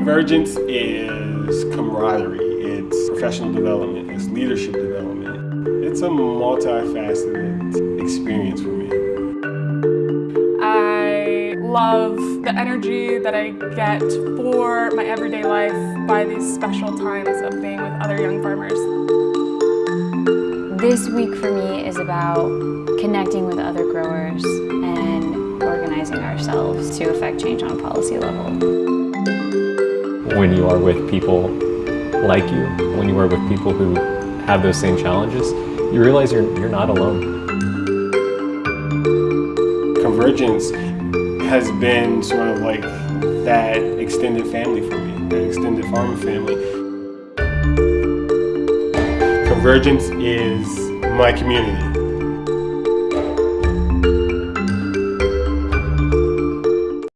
Convergence is camaraderie, it's professional development, it's leadership development. It's a multifaceted experience for me. I love the energy that I get for my everyday life by these special times of being with other young farmers. This week for me is about connecting with other growers and organizing ourselves to affect change on a policy level when you are with people like you, when you are with people who have those same challenges, you realize you're, you're not alone. Convergence has been sort of like that extended family for me, that extended farming family. Convergence is my community.